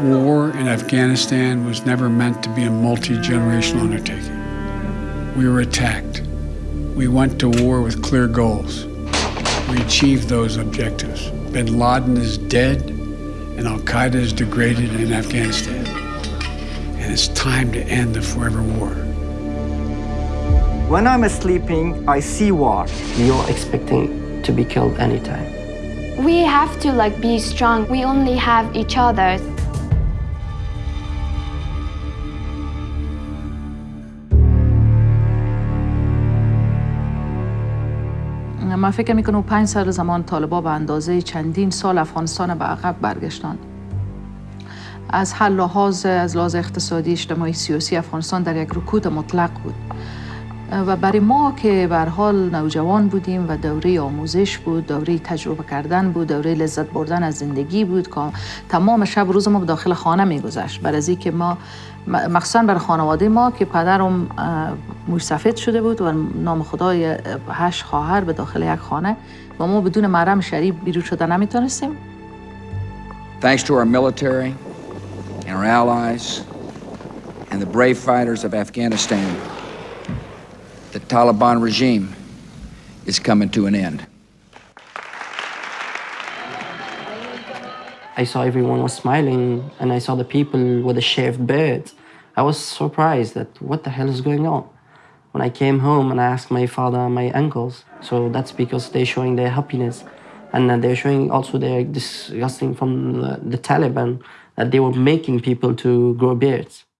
War in Afghanistan was never meant to be a multi-generational undertaking. We were attacked. We went to war with clear goals. We achieved those objectives. Bin Laden is dead and Al-Qaeda is degraded in Afghanistan. And it's time to end the forever war. When I'm sleeping, I see war. You're expecting to be killed anytime. We have to like be strong. We only have each other. من فکر می‌کنم پنج سال زمان طالبا به اندازه چندین سال افغانستان به عقب برگشتند از هر لحاظ از لحاظ اقتصادی اجتماعی سیاسی افغانستان در یک رکود مطلق بود. و برای ما که بر حال نوجوان بودیم و دوره آموزش بود دوره تجربه کردن بود دوره لذت بردن از زندگی بود که تمام شب روز ما داخل خانه میگذشت. بر از که ما مخصوصا بر خانواده ما که پدرم موش شده بود و نام خدای هشت خواهر به داخل یک خانه و ما بدون محرم شریف بیرون شده نمی‌تونستیم. Thanks to our military and our allies and the brave fighters of Afghanistan, the Taliban regime is coming to an end. I saw everyone was smiling and I saw the people with the shaved beards. I was surprised that what the hell is going on? When I came home and I asked my father and my uncles, so that's because they're showing their happiness and they're showing also they're disgusting from the, the Taliban that they were making people to grow beards.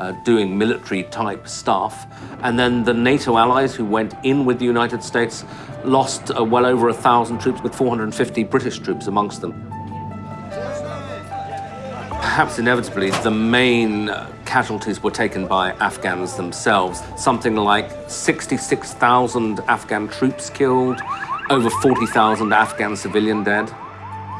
uh, doing military type stuff. And then the NATO allies who went in with the United States lost uh, well over a thousand troops, with 450 British troops amongst them. Perhaps inevitably, the main casualties were taken by Afghans themselves. Something like 66,000 Afghan troops killed, over 40,000 Afghan civilian dead.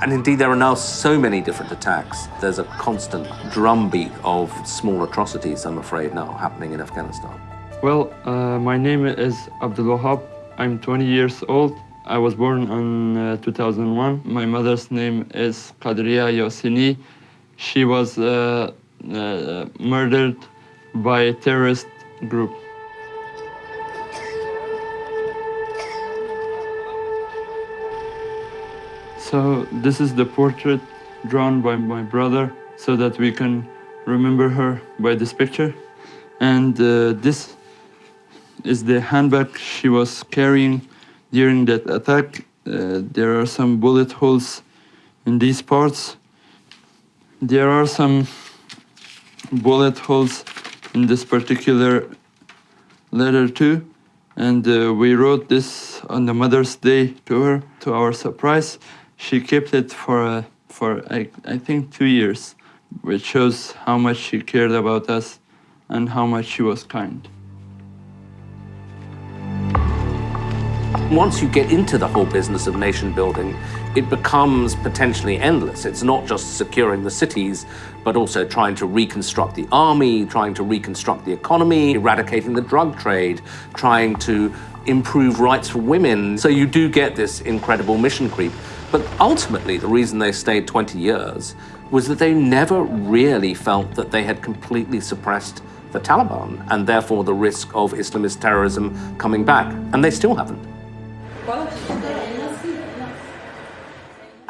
And indeed, there are now so many different attacks. There's a constant drumbeat of small atrocities, I'm afraid, now happening in Afghanistan. Well, uh, my name is Abdul Wahab. I'm 20 years old. I was born in uh, 2001. My mother's name is Qadriya Yasini. She was uh, uh, murdered by a terrorist group. So this is the portrait drawn by my brother so that we can remember her by this picture. And uh, this is the handbag she was carrying during that attack. Uh, there are some bullet holes in these parts. There are some bullet holes in this particular letter too. And uh, we wrote this on the Mother's Day to her. To our surprise, she kept it for, uh, for I, I think, two years, which shows how much she cared about us and how much she was kind. Once you get into the whole business of nation building, it becomes potentially endless. It's not just securing the cities, but also trying to reconstruct the army, trying to reconstruct the economy, eradicating the drug trade, trying to improve rights for women. So you do get this incredible mission creep. But ultimately, the reason they stayed 20 years was that they never really felt that they had completely suppressed the Taliban and therefore the risk of Islamist terrorism coming back. And they still haven't.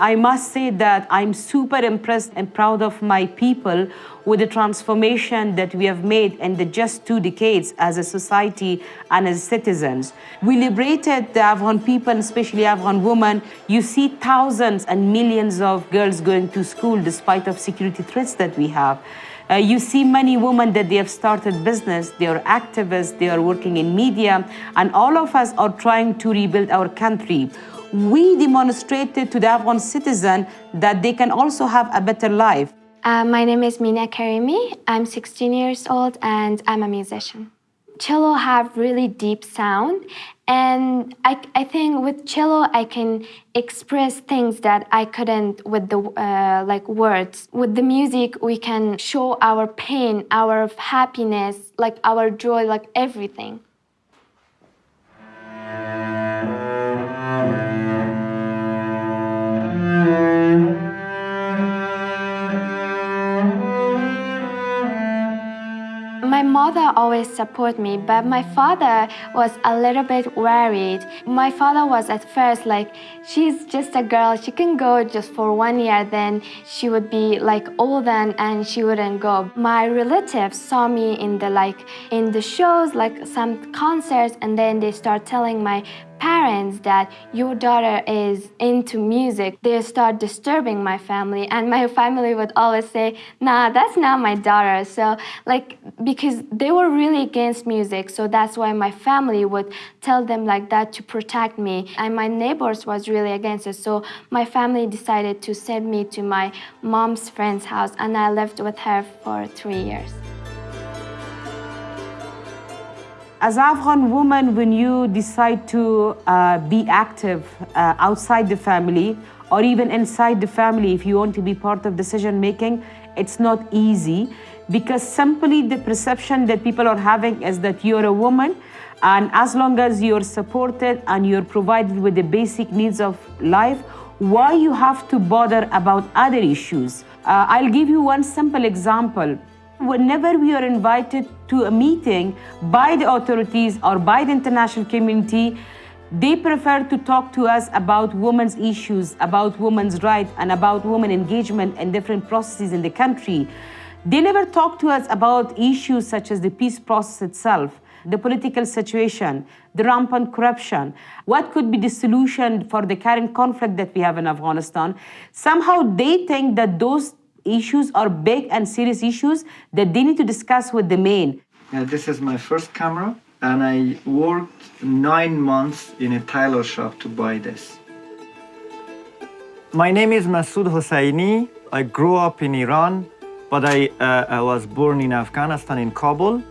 I must say that I'm super impressed and proud of my people with the transformation that we have made in the just two decades as a society and as citizens. We liberated the Afghan people, especially Afghan women. You see thousands and millions of girls going to school despite of security threats that we have. Uh, you see many women that they have started business, they are activists, they are working in media, and all of us are trying to rebuild our country we demonstrated to the Afghan citizen that they can also have a better life. Uh, my name is Mina Karimi. I'm 16 years old and I'm a musician. cello have really deep sound and I, I think with cello i can express things that i couldn't with the uh, like words with the music we can show our pain our happiness like our joy like everything mother always support me, but my father was a little bit worried. My father was at first like, she's just a girl, she can go just for one year, then she would be like old and, and she wouldn't go. My relatives saw me in the like in the shows, like some concerts, and then they start telling my parents that your daughter is into music, they start disturbing my family. And my family would always say, nah, that's not my daughter. So, like, because they were really against music. So that's why my family would tell them like that to protect me. And my neighbors was really against it. So my family decided to send me to my mom's friend's house. And I lived with her for three years. As Afghan woman, when you decide to uh, be active uh, outside the family or even inside the family, if you want to be part of decision making, it's not easy because simply the perception that people are having is that you're a woman and as long as you're supported and you're provided with the basic needs of life, why you have to bother about other issues? Uh, I'll give you one simple example whenever we are invited to a meeting by the authorities or by the international community, they prefer to talk to us about women's issues, about women's rights, and about women engagement in different processes in the country. They never talk to us about issues such as the peace process itself, the political situation, the rampant corruption, what could be the solution for the current conflict that we have in Afghanistan. Somehow they think that those issues are big and serious issues that they need to discuss with the main. Uh, this is my first camera and I worked nine months in a tailor shop to buy this. My name is Masoud Hosseini. I grew up in Iran, but I, uh, I was born in Afghanistan, in Kabul.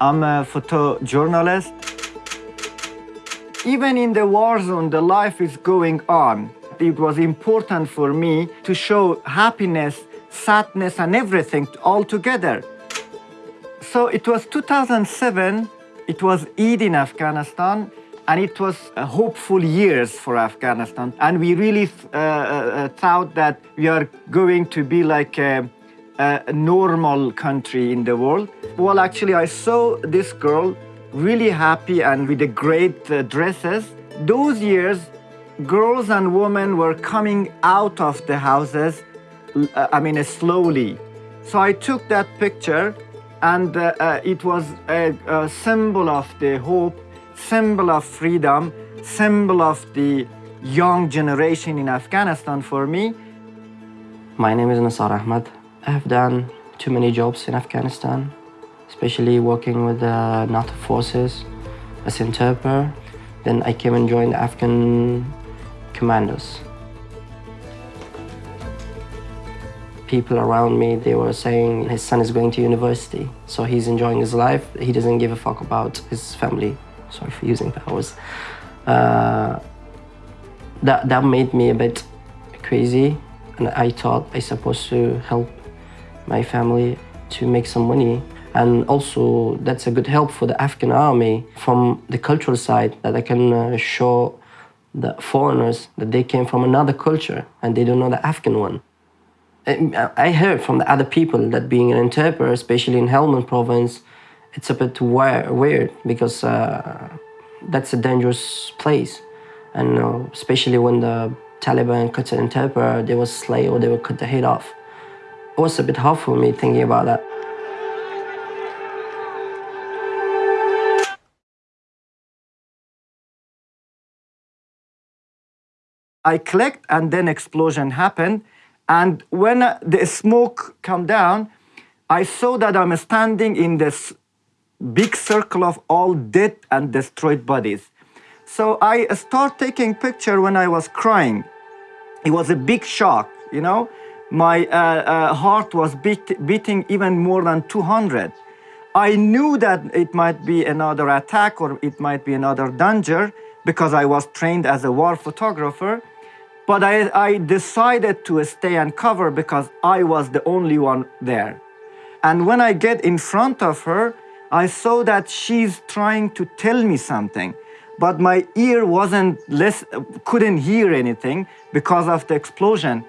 I'm a photojournalist. Even in the war zone, the life is going on. It was important for me to show happiness sadness and everything all together. So it was 2007, it was Eid in Afghanistan, and it was hopeful years for Afghanistan. And we really uh, uh, thought that we are going to be like a, a, normal country in the world. Well, actually, I saw this girl really happy and with the great uh, dresses. Those years, girls and women were coming out of the houses I mean, uh, slowly. So I took that picture and uh, uh, it was a, a, symbol of the hope, symbol of freedom, symbol of the young generation in Afghanistan for me. My name is Nasar Ahmad. I have done too many jobs in Afghanistan, especially working with the NATO forces as interpreter. Then I came and joined the Afghan commandos. People around me, they were saying his son is going to university, so he's enjoying his life. He doesn't give a fuck about his family. Sorry for using that words. Uh, that, that made me a bit crazy, and I thought I supposed to help my family to make some money. And also, that's a good help for the Afghan army from the cultural side that I can uh, show the foreigners that they came from another culture and they don't know the Afghan one. I heard from the other people that being an interpreter, especially in Helmand province, it's a bit weird because uh, that's a dangerous place. And uh, especially when the Taliban cut an interpreter, they will slay or they will cut the head off. It was a bit hard for me thinking about that. I clicked and then explosion happened and when the smoke come down, I saw that I'm standing in this big circle of all dead and destroyed bodies. So I start taking picture when I was crying. It was a big shock, you know. My uh, uh, heart was beat, beating even more than 200. I knew that it might be another attack or it might be another danger because I was trained as a war photographer. But I, I decided to stay and cover because I was the only one there. And when I get in front of her, I saw that she's trying to tell me something, but my ear wasn't less, couldn't hear anything because of the explosion.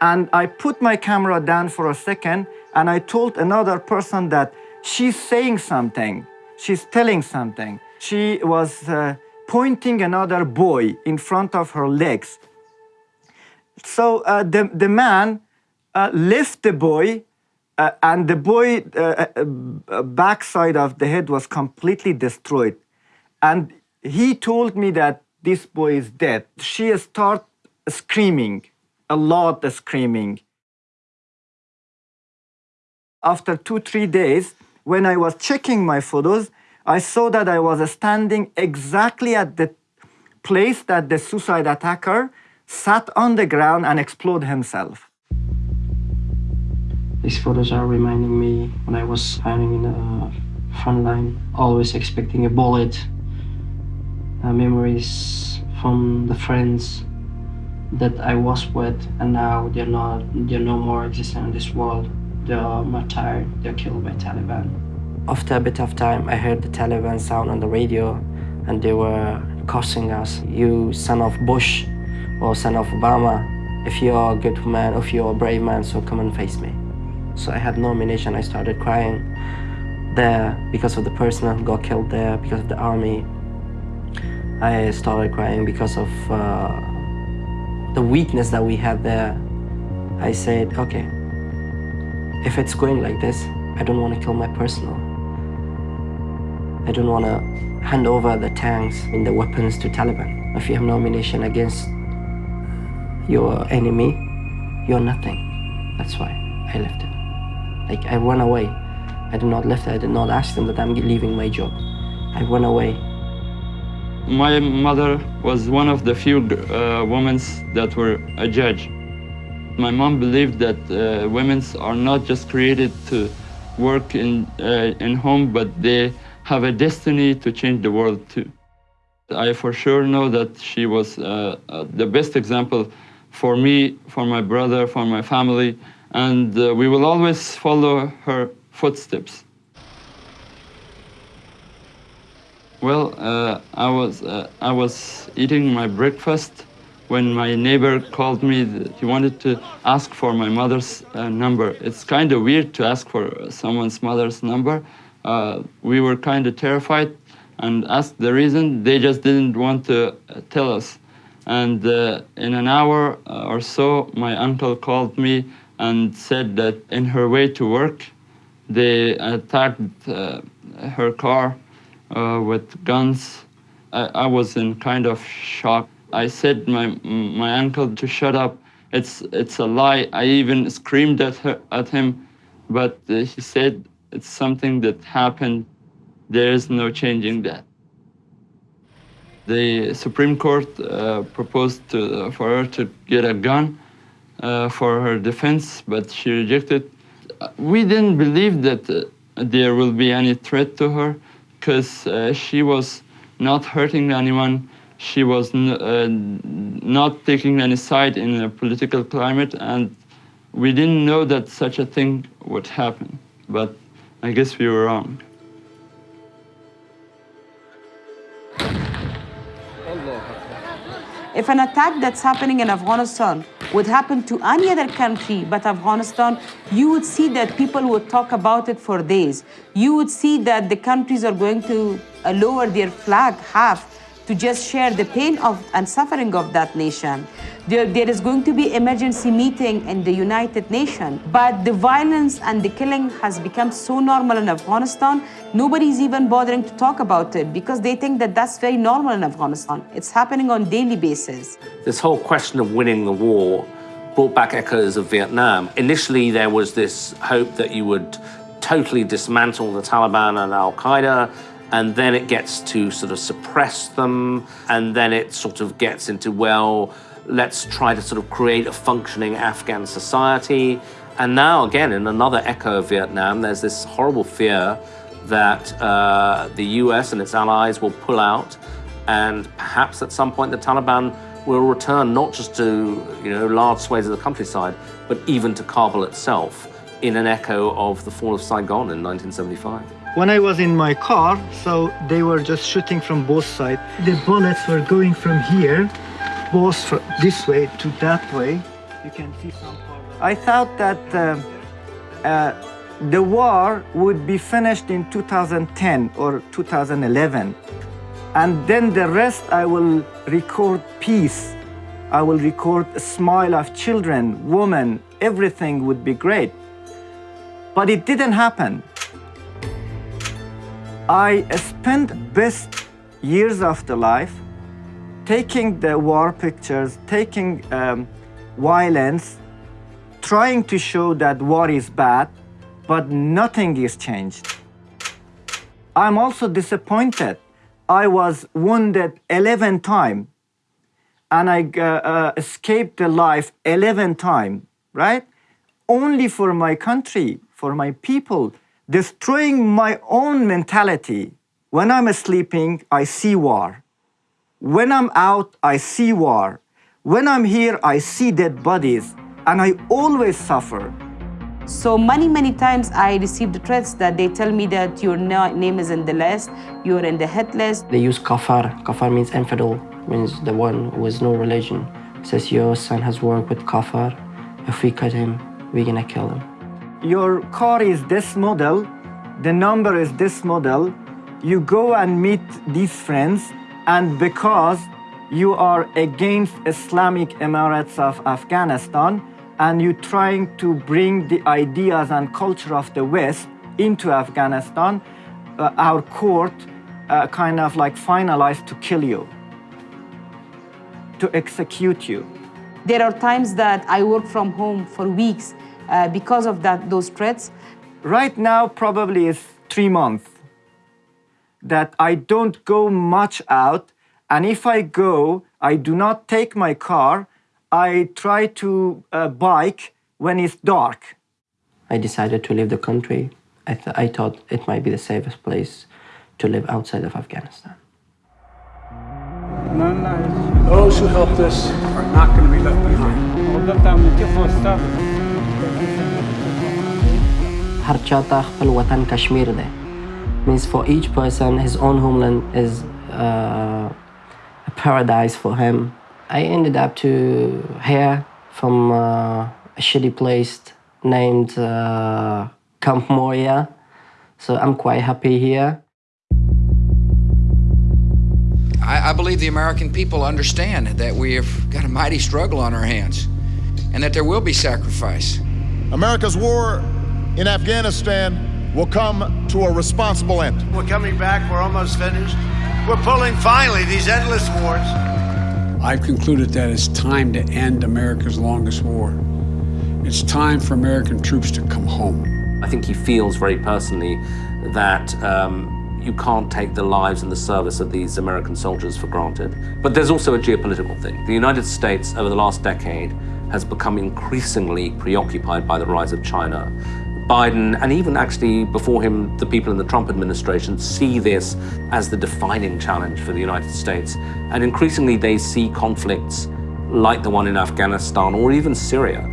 And I put my camera down for a second and I told another person that she's saying something, she's telling something. She was uh, pointing another boy in front of her legs. So uh, the, the man uh, left the boy uh, and the boy uh, uh, backside of the head was completely destroyed. And he told me that this boy is dead. She started screaming, a lot of screaming. After two, three days, when I was checking my photos, I saw that I was standing exactly at the place that the suicide attacker sat on the ground and exploded himself. These photos are reminding me when I was fighting in the front line, always expecting a bullet. Uh, memories from the friends that I was with, and now they're not, they're no more existing in this world. They're martyred, they're killed by Taliban. After a bit of time, I heard the Taliban sound on the radio, and they were cursing us. You son of Bush, or son of Obama, if you're a good man, if you're a brave man, so come and face me. So I had no ammunition. I started crying there because of the person who got killed there, because of the army. I started crying because of uh, the weakness that we had there. I said, okay, if it's going like this, I don't want to kill my personal. I don't want to hand over the tanks and the weapons to Taliban. If you have no ammunition against your enemy, you're nothing. That's why I left it. Like I ran away. I did not left. I did not ask them that I'm leaving my job. I went away. My mother was one of the few uh, women that were a judge. My mom believed that uh, women are not just created to work in, uh, in home, but they have a destiny to change the world too. I for sure know that she was uh, uh, the best example for me, for my brother, for my family, and uh, we will always follow her footsteps. Well, uh, I, was, uh, I was eating my breakfast when my neighbor called me. He wanted to ask for my mother's uh, number. It's kind of weird to ask for someone's mother's number. Uh, we were kind of terrified and asked the reason. They just didn't want to uh, tell us. And uh, in an hour or so, my uncle called me and said that in her way to work, they attacked uh, her car uh, with guns. I, I, was in kind of shock. I said my my uncle to shut up. It's it's a lie. I even screamed at her at him, but uh, he said it's something that happened. There is no changing that. The Supreme Court uh, proposed to, for her to get a gun uh, for her defense, but she rejected. We didn't believe that uh, there will be any threat to her because uh, she was not hurting anyone. She was uh, not taking any side in a political climate, and we didn't know that such a thing would happen. But I guess we were wrong. If an attack that's happening in Afghanistan would happen to any other country but Afghanistan, you would see that people would talk about it for days. You would see that the countries are going to uh, lower their flag half to just share the pain of and suffering of that nation. There, there is going to be emergency meeting in the United Nations, but the violence and the killing has become so normal in Afghanistan, nobody's even bothering to talk about it because they think that that's very normal in Afghanistan. It's happening on daily basis. This whole question of winning the war brought back echoes of Vietnam. Initially, there was this hope that you would totally dismantle the Taliban and Al-Qaeda, and then it gets to sort of suppress them, and then it sort of gets into, well, let's try to sort of create a functioning Afghan society. And now, again, in another echo of Vietnam, there's this horrible fear that uh, the US and its allies will pull out, and perhaps at some point the Taliban will return not just to you know large swathes of the countryside, but even to Kabul itself, in an echo of the fall of Saigon in 1975. When I was in my car, so they were just shooting from both sides. The bullets were going from here, both from this way to that way. You can see some part. I thought that uh, uh, the war would be finished in 2010 or 2011. And then the rest I will record peace. I will record a smile of children, women, everything would be great. But it didn't happen. I spent best years of the life taking the war pictures, taking um, violence, trying to show that war is bad, but nothing is changed. I'm also disappointed. I was wounded 11 times and I uh, uh, escaped the life 11 times, right? Only for my country, for my people, destroying my own mentality. When I'm sleeping, I see war. When I'm out, I see war. When I'm here, I see dead bodies, and I always suffer. So many, many times I received threats that they tell me that your name is in the list, you're in the hit list. They use kafar. Kafar means infidel, means the one who has no religion. Says your son has worked with kafar. If we cut him, we're gonna kill him your car is this model, the number is this model, you go and meet these friends, and because you are against Islamic Emirates of Afghanistan, and you're trying to bring the ideas and culture of the West into Afghanistan, uh, our court uh, kind of like finalized to kill you, to execute you. There are times that I work from home for weeks uh, because of that, those threats? Right now, probably it's three months that I don't go much out. And if I go, I do not take my car. I try to uh, bike when it's dark. I decided to leave the country. I, th I thought it might be the safest place to live outside of Afghanistan. Those who helped us are not going to be left behind. هر چاته خپل وطن کشمیر ده means for each person his own homeland is uh, a paradise for him I ended up to here from uh, a shitty place named uh, Camp Moria so I'm quite happy here I, I believe the American people understand that we have got a mighty struggle on our hands and that there will be sacrifice. America's war in Afghanistan will come to a responsible end. We're coming back. We're almost finished. We're pulling finally these endless wars. I've concluded that it's time to end America's longest war. It's time for American troops to come home. I think he feels very personally that um, you can't take the lives and the service of these American soldiers for granted. But there's also a geopolitical thing. The United States, over the last decade, has become increasingly preoccupied by the rise of China. Biden, and even actually before him, the people in the Trump administration see this as the defining challenge for the United States. And increasingly they see conflicts like the one in Afghanistan or even Syria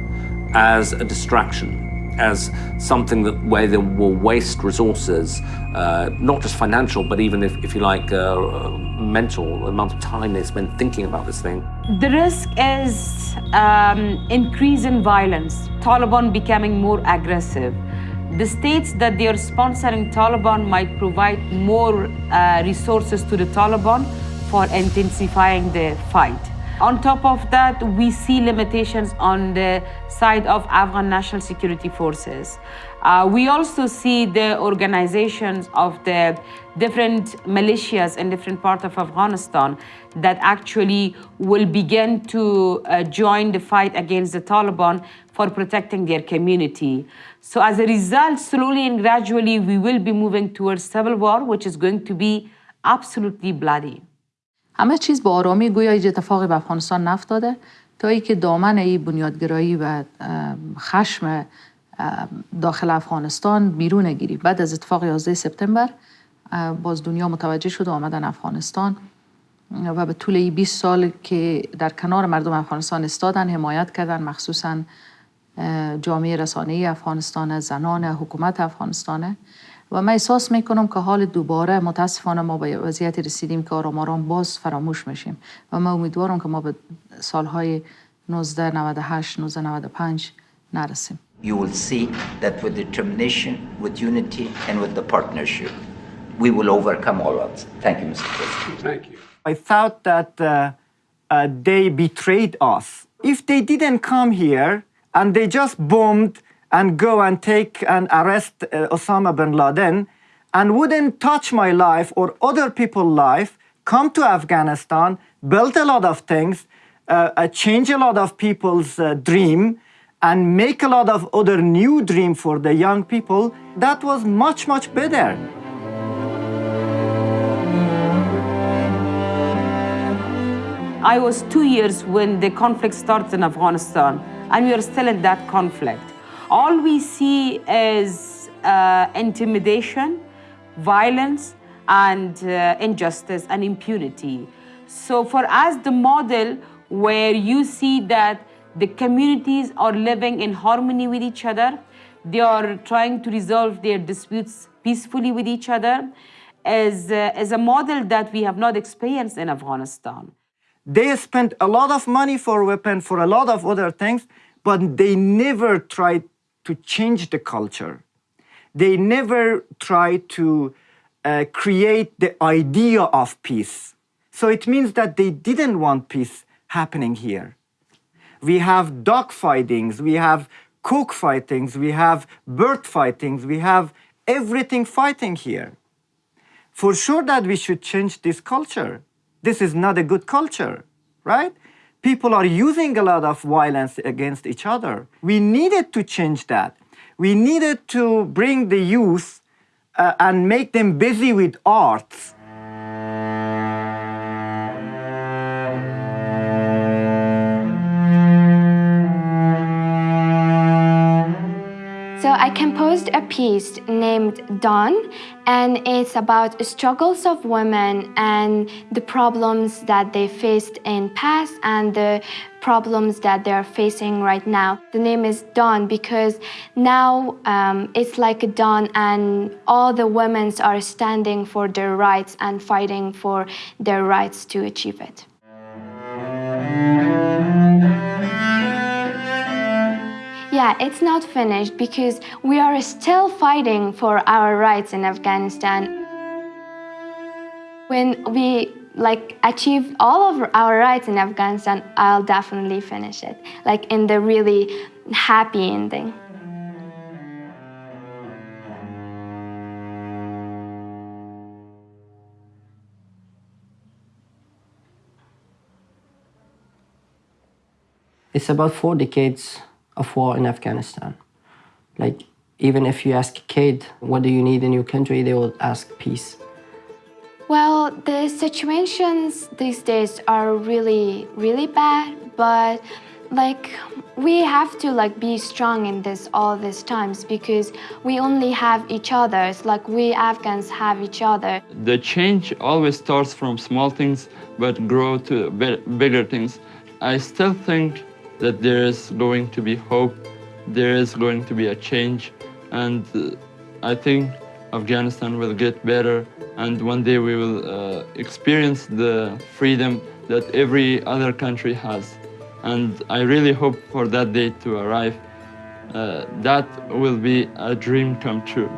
as a distraction as something that where they will waste resources, uh, not just financial, but even if, if you like, uh, mental amount of time they spend thinking about this thing. The risk is um, increase in violence, Taliban becoming more aggressive. The states that they are sponsoring Taliban might provide more uh, resources to the Taliban for intensifying the fight. On top of that, we see limitations on the side of Afghan National Security Forces. Uh, we also see the organizations of the different militias in different parts of Afghanistan that actually will begin to uh, join the fight against the Taliban for protecting their community. So as a result, slowly and gradually, we will be moving towards civil war, which is going to be absolutely bloody. همه چیز با آرامی گویا هیچ اتفاقی به افغانستان نفتاده تا ای که دامن ای بنیادگرایی و خشم داخل افغانستان بیرون گیری. بعد از اتفاق 11 سپتامبر باز دنیا متوجه شد و آمدن افغانستان. و به طول 20 سال که در کنار مردم افغانستان استادن حمایت کردن مخصوصا جامعه رسانه افغانستان زنان حکومت افغانستانه. و من احساس میکنم که حال دوباره متاسفانه ما به وضعیت رسیدیم که آرام آرام باز فراموش میشیم و من امیدوارم که ما به سالهای 1998 1995 نرسیم You will see that with determination, with unity, and with the partnership, we will overcome all odds. Thank you, Mr. President. Thank you. I thought that uh, uh, they betrayed us. If they didn't come here and they just bombed and go and take and arrest uh, Osama bin Laden and wouldn't touch my life or other people's life, come to Afghanistan, build a lot of things, uh, uh, change a lot of people's uh, dream, and make a lot of other new dream for the young people, that was much, much better. I was two years when the conflict started in Afghanistan, and we are still in that conflict. All we see is uh, intimidation, violence, and uh, injustice and impunity. So for us, the model where you see that the communities are living in harmony with each other, they are trying to resolve their disputes peacefully with each other, is, uh, is a model that we have not experienced in Afghanistan. They spent a lot of money for weapons, for a lot of other things, but they never tried to change the culture. They never try to uh, create the idea of peace. So it means that they didn't want peace happening here. We have dog fightings, we have cook fightings, we have bird fightings, we have everything fighting here. For sure that we should change this culture. This is not a good culture, right? People are using a lot of violence against each other. We needed to change that. We needed to bring the youth uh, and make them busy with arts. I composed a piece named Dawn, and it's about struggles of women and the problems that they faced in past and the problems that they're facing right now. The name is Dawn because now um, it's like a dawn and all the women are standing for their rights and fighting for their rights to achieve it. Yeah, it's not finished because we are still fighting for our rights in Afghanistan. When we like achieve all of our rights in Afghanistan, I'll definitely finish it. Like in the really happy ending. It's about four decades of war in Afghanistan. Like, even if you ask a kid, what do you need in your country, they will ask peace. Well, the situations these days are really, really bad, but like we have to like be strong in this all these times because we only have each other. It's like we Afghans have each other. The change always starts from small things but grow to bigger things. I still think that there is going to be hope, there is going to be a change, and uh, I think Afghanistan will get better, and one day we will uh, experience the freedom that every other country has. And I really hope for that day to arrive. Uh, that will be a dream come true.